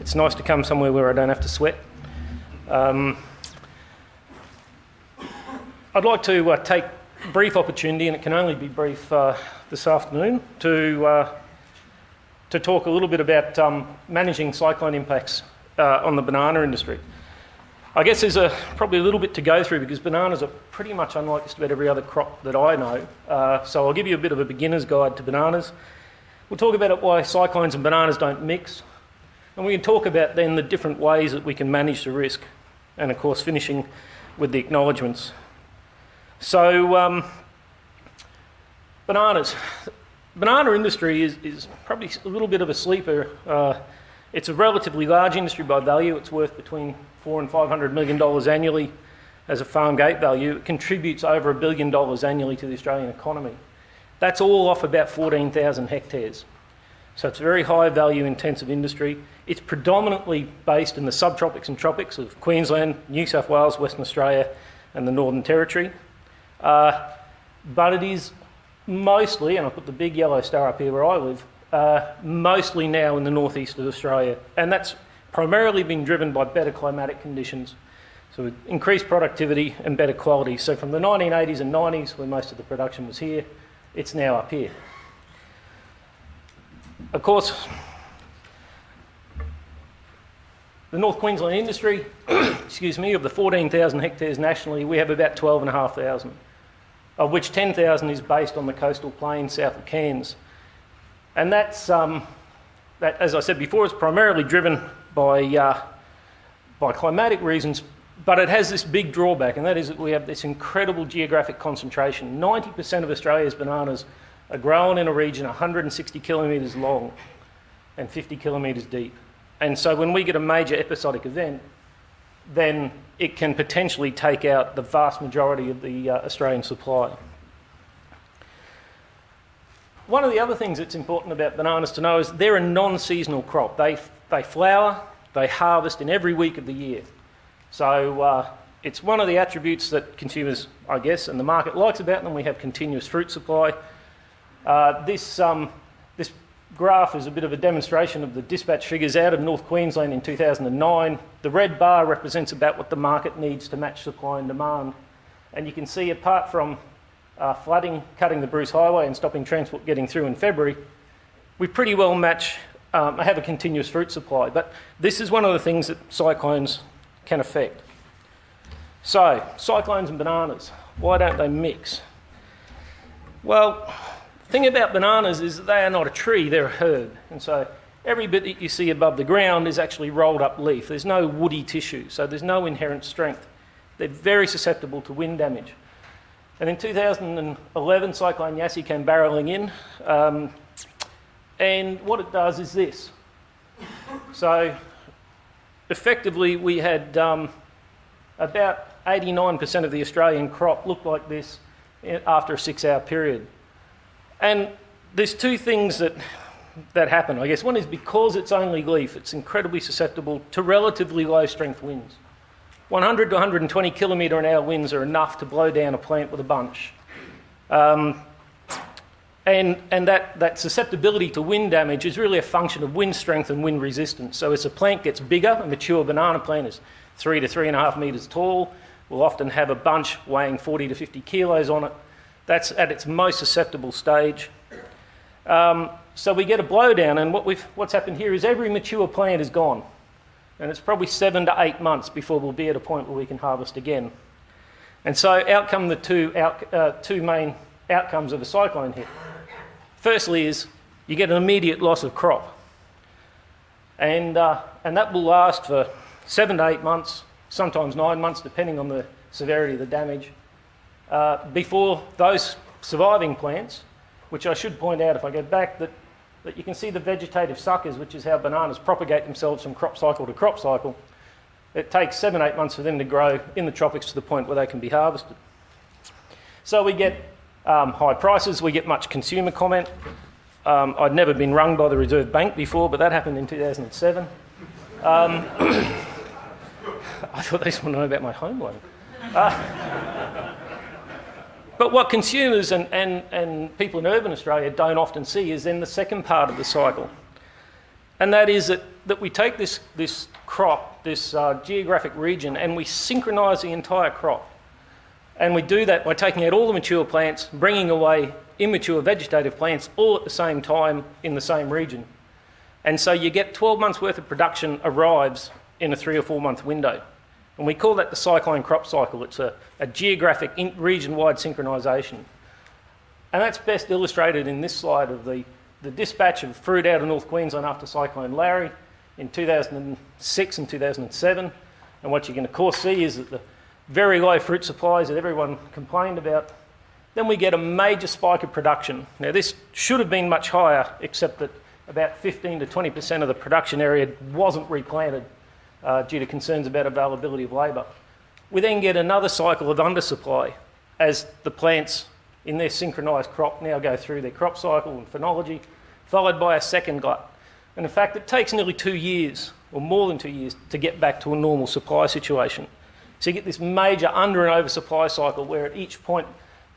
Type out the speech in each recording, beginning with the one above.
it's nice to come somewhere where I don't have to sweat. Um, I'd like to uh, take brief opportunity, and it can only be brief uh, this afternoon, to, uh, to talk a little bit about um, managing cyclone impacts uh, on the banana industry. I guess there's a, probably a little bit to go through because bananas are pretty much unlike just about every other crop that I know. Uh, so I'll give you a bit of a beginner's guide to bananas. We'll talk about why cyclones and bananas don't mix. And we can talk about then the different ways that we can manage the risk. And of course, finishing with the acknowledgements. So, um, bananas. Banana industry is, is, probably a little bit of a sleeper. Uh, it's a relatively large industry by value. It's worth between four and five hundred million dollars annually as a farm gate value. It contributes over a billion dollars annually to the Australian economy. That's all off about 14,000 hectares. So it's a very high value intensive industry. It's predominantly based in the subtropics and tropics of Queensland, New South Wales, Western Australia, and the Northern Territory. Uh, but it is mostly, and I put the big yellow star up here where I live, uh, mostly now in the northeast of Australia. And that's primarily been driven by better climatic conditions. So increased productivity and better quality. So from the 1980s and 90s, where most of the production was here, it's now up here. Of course, the North Queensland industry, excuse me, of the 14,000 hectares nationally, we have about 12,500, of which 10,000 is based on the coastal plain south of Cairns. And that's, um, that, as I said before, it's primarily driven by, uh, by climatic reasons, but it has this big drawback, and that is that we have this incredible geographic concentration. 90% of Australia's bananas are grown in a region 160 kilometres long and 50 kilometres deep. And so when we get a major episodic event, then it can potentially take out the vast majority of the uh, Australian supply. One of the other things that's important about bananas to know is they're a non-seasonal crop. They, they flower, they harvest in every week of the year. So uh, it's one of the attributes that consumers, I guess, and the market likes about them. We have continuous fruit supply. Uh, this, um, this graph is a bit of a demonstration of the dispatch figures out of North Queensland in 2009. The red bar represents about what the market needs to match supply and demand. And you can see apart from uh, flooding, cutting the Bruce Highway and stopping transport getting through in February, we pretty well match, um, have a continuous fruit supply. But this is one of the things that cyclones can affect. So, cyclones and bananas, why don't they mix? Well, thing about bananas is that they are not a tree, they're a herb. And so every bit that you see above the ground is actually rolled up leaf. There's no woody tissue, so there's no inherent strength. They're very susceptible to wind damage. And in 2011, Cyclone Yasi came barreling in. Um, and what it does is this. So effectively, we had um, about 89% of the Australian crop look like this after a six hour period. And there's two things that, that happen, I guess. One is because it's only leaf, it's incredibly susceptible to relatively low strength winds. 100 to 120 kilometre an hour winds are enough to blow down a plant with a bunch. Um, and, and that, that susceptibility to wind damage is really a function of wind strength and wind resistance. So as a plant gets bigger, a mature banana plant is three to three and a half metres tall, will often have a bunch weighing 40 to 50 kilos on it. That's at its most susceptible stage. Um, so we get a blowdown, and what we've what's happened here is every mature plant is gone. And it's probably seven to eight months before we'll be at a point where we can harvest again. And so out come the two, out, uh, two main outcomes of a cyclone hit. Firstly is you get an immediate loss of crop. And, uh, and that will last for seven to eight months, sometimes nine months, depending on the severity of the damage, uh, before those surviving plants, which I should point out if I go back, that, that you can see the vegetative suckers, which is how bananas propagate themselves from crop cycle to crop cycle. It takes seven, eight months for them to grow in the tropics to the point where they can be harvested. So we get um, high prices, we get much consumer comment. Um, I'd never been rung by the Reserve Bank before, but that happened in 2007. Um, I thought they just want to know about my home loan. Uh, but what consumers and, and, and people in urban Australia don't often see is then the second part of the cycle. And that is that that we take this, this crop, this uh, geographic region, and we synchronise the entire crop. And we do that by taking out all the mature plants, bringing away immature vegetative plants all at the same time in the same region. And so you get 12 months worth of production arrives in a three or four month window. And we call that the cyclone crop cycle. It's a, a geographic region wide synchronisation. And that's best illustrated in this slide of the, the dispatch of fruit out of North Queensland after Cyclone Larry in 2006 and 2007. And what you can, of course, see is that the very low fruit supplies that everyone complained about. Then we get a major spike of production. Now, this should have been much higher, except that about 15 to 20% of the production area wasn't replanted uh, due to concerns about availability of labour. We then get another cycle of undersupply as the plants in their synchronised crop now go through their crop cycle and phenology, followed by a second glut. And in fact, it takes nearly two years, or more than two years, to get back to a normal supply situation. So you get this major under and oversupply cycle where at each point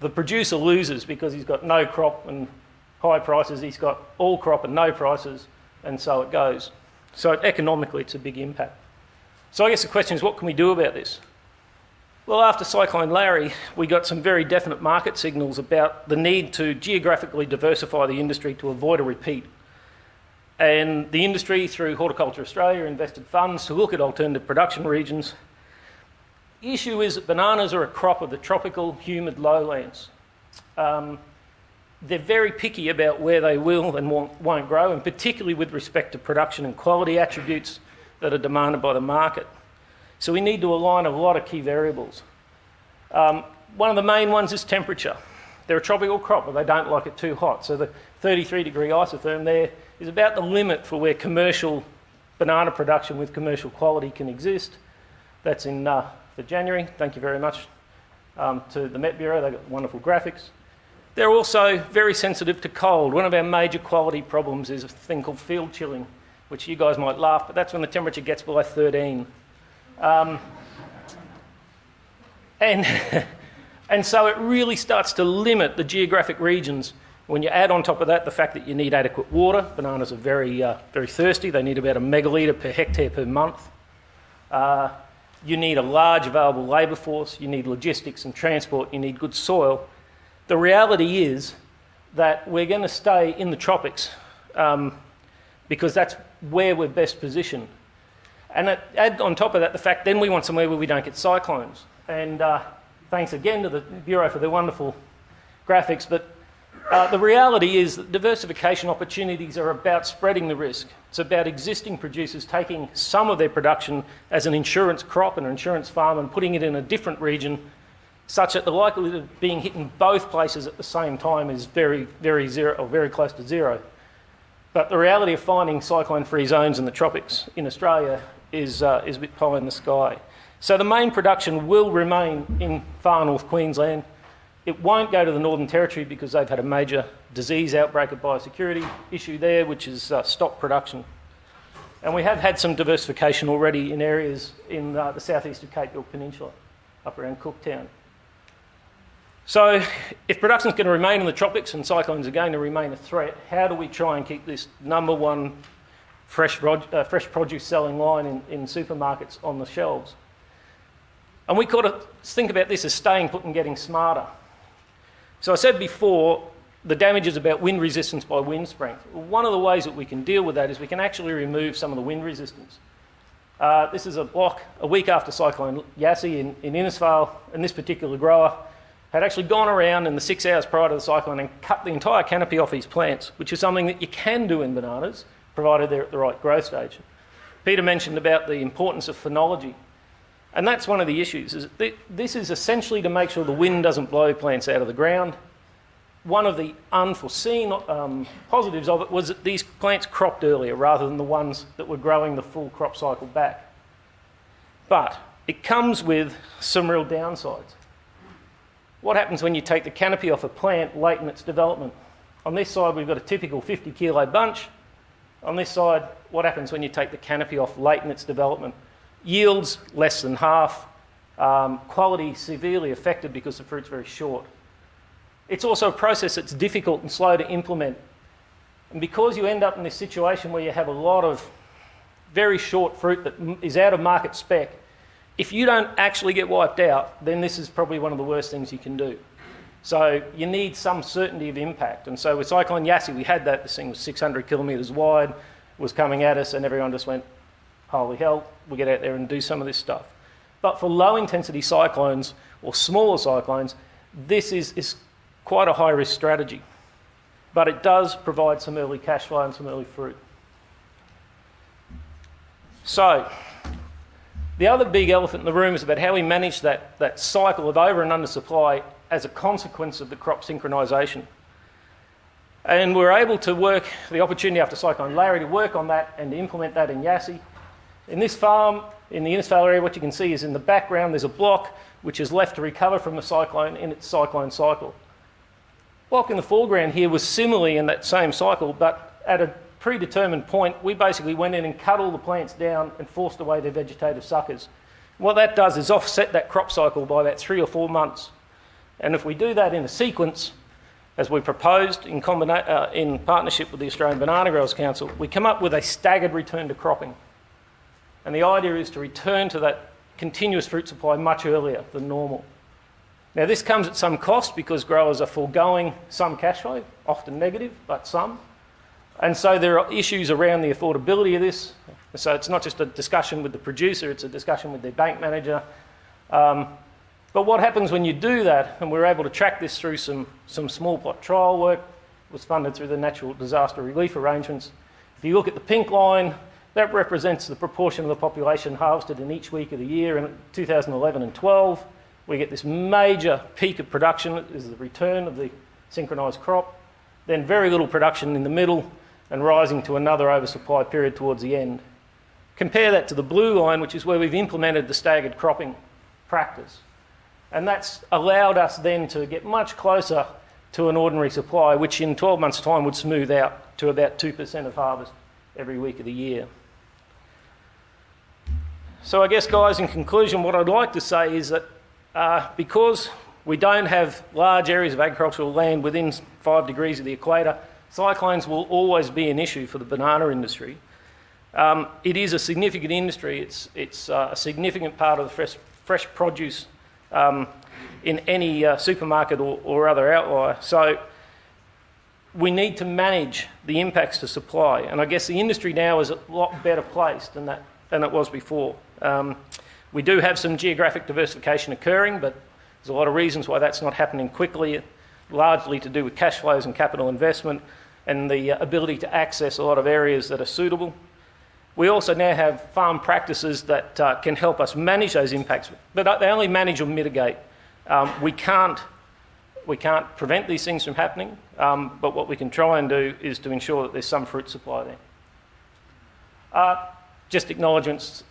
the producer loses because he's got no crop and high prices, he's got all crop and no prices, and so it goes. So economically, it's a big impact. So I guess the question is, what can we do about this? Well, after Cyclone Larry, we got some very definite market signals about the need to geographically diversify the industry to avoid a repeat. And the industry, through Horticulture Australia, invested funds to look at alternative production regions the issue is that bananas are a crop of the tropical, humid lowlands. Um, they're very picky about where they will and won't, won't grow, and particularly with respect to production and quality attributes that are demanded by the market. So we need to align a lot of key variables. Um, one of the main ones is temperature. They're a tropical crop, but they don't like it too hot. So the 33 degree isotherm there is about the limit for where commercial banana production with commercial quality can exist. That's in uh, for January. Thank you very much um, to the Met Bureau, they've got wonderful graphics. They're also very sensitive to cold. One of our major quality problems is a thing called field chilling, which you guys might laugh, but that's when the temperature gets below 13. Um, and, and so it really starts to limit the geographic regions. When you add on top of that the fact that you need adequate water, bananas are very, uh, very thirsty, they need about a megalitre per hectare per month. Uh, you need a large available labour force, you need logistics and transport, you need good soil. The reality is that we're going to stay in the tropics um, because that's where we're best positioned. And add on top of that the fact then we want somewhere where we don't get cyclones. And uh, thanks again to the Bureau for their wonderful graphics, but uh, the reality is that diversification opportunities are about spreading the risk. It's about existing producers taking some of their production as an insurance crop, and an insurance farm, and putting it in a different region such that the likelihood of being hit in both places at the same time is very, very zero, or very close to zero. But the reality of finding cyclone-free zones in the tropics in Australia is, uh, is a bit pie in the sky. So the main production will remain in far north Queensland, it won't go to the Northern Territory because they've had a major disease outbreak, a biosecurity issue there, which has uh, stopped production. And we have had some diversification already in areas in uh, the southeast of Cape York Peninsula, up around Cooktown. So, if production is going to remain in the tropics and cyclones are going to remain a threat, how do we try and keep this number one fresh, uh, fresh produce selling line in, in supermarkets on the shelves? And we've got to think about this as staying put and getting smarter. So I said before, the damage is about wind resistance by wind strength. One of the ways that we can deal with that is we can actually remove some of the wind resistance. Uh, this is a block a week after Cyclone Yasi in, in Innisfail, and this particular grower had actually gone around in the six hours prior to the cyclone and cut the entire canopy off his plants, which is something that you can do in bananas, provided they're at the right growth stage. Peter mentioned about the importance of phenology. And that's one of the issues. Is this is essentially to make sure the wind doesn't blow plants out of the ground. One of the unforeseen um, positives of it was that these plants cropped earlier rather than the ones that were growing the full crop cycle back. But it comes with some real downsides. What happens when you take the canopy off a plant late in its development? On this side, we've got a typical 50 kilo bunch. On this side, what happens when you take the canopy off late in its development? Yields less than half. Um, quality severely affected because the fruit's very short. It's also a process that's difficult and slow to implement. And because you end up in this situation where you have a lot of very short fruit that is out of market spec, if you don't actually get wiped out, then this is probably one of the worst things you can do. So you need some certainty of impact. And so with Cyclone Yasi, we had that. This thing was 600 kilometres wide, was coming at us, and everyone just went, holy hell, we'll get out there and do some of this stuff. But for low intensity cyclones or smaller cyclones, this is, is quite a high risk strategy. But it does provide some early cash flow and some early fruit. So, the other big elephant in the room is about how we manage that, that cycle of over and under supply as a consequence of the crop synchronisation. And we're able to work the opportunity after Cyclone Larry to work on that and to implement that in Yasi. In this farm, in the Innisfail area, what you can see is in the background there's a block which is left to recover from the cyclone in its cyclone cycle. Block in the foreground here was similarly in that same cycle, but at a predetermined point, we basically went in and cut all the plants down and forced away their vegetative suckers. What that does is offset that crop cycle by about three or four months. And if we do that in a sequence, as we proposed in, combina- uh, in partnership with the Australian Banana Growers Council, we come up with a staggered return to cropping. And the idea is to return to that continuous fruit supply much earlier than normal. Now, this comes at some cost because growers are foregoing some cash flow, often negative, but some. And so there are issues around the affordability of this. So it's not just a discussion with the producer, it's a discussion with their bank manager. Um, but what happens when you do that, and we're able to track this through some, some small plot trial work, was funded through the natural disaster relief arrangements. If you look at the pink line, that represents the proportion of the population harvested in each week of the year. In 2011 and 12, we get this major peak of production, is the return of the synchronised crop, then very little production in the middle, and rising to another oversupply period towards the end. Compare that to the blue line, which is where we've implemented the staggered cropping practice. And that's allowed us then to get much closer to an ordinary supply, which in 12 months' time would smooth out to about 2% of harvest every week of the year. So, I guess, guys, in conclusion, what I'd like to say is that uh, because we don't have large areas of agricultural land within five degrees of the equator, cyclones will always be an issue for the banana industry. Um, it is a significant industry, it's, it's uh, a significant part of the fresh, fresh produce um, in any uh, supermarket or, or other outlier. So, we need to manage the impacts to supply. And I guess the industry now is a lot better placed than, that, than it was before. Um, we do have some geographic diversification occurring, but there's a lot of reasons why that's not happening quickly, largely to do with cash flows and capital investment and the uh, ability to access a lot of areas that are suitable. We also now have farm practices that uh, can help us manage those impacts, but they only manage or mitigate. Um, we can't we can't prevent these things from happening, um, but what we can try and do is to ensure that there's some fruit supply there. Uh, just acknowledgements.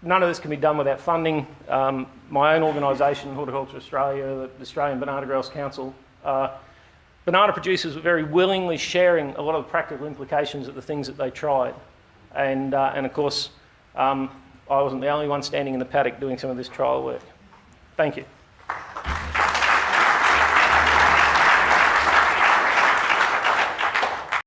None of this can be done without funding. Um, my own organisation, Horticulture Australia, the Australian Banana Growers Council, banana producers were very willingly sharing a lot of the practical implications of the things that they tried. And, uh, and of course, um, I wasn't the only one standing in the paddock doing some of this trial work. Thank you.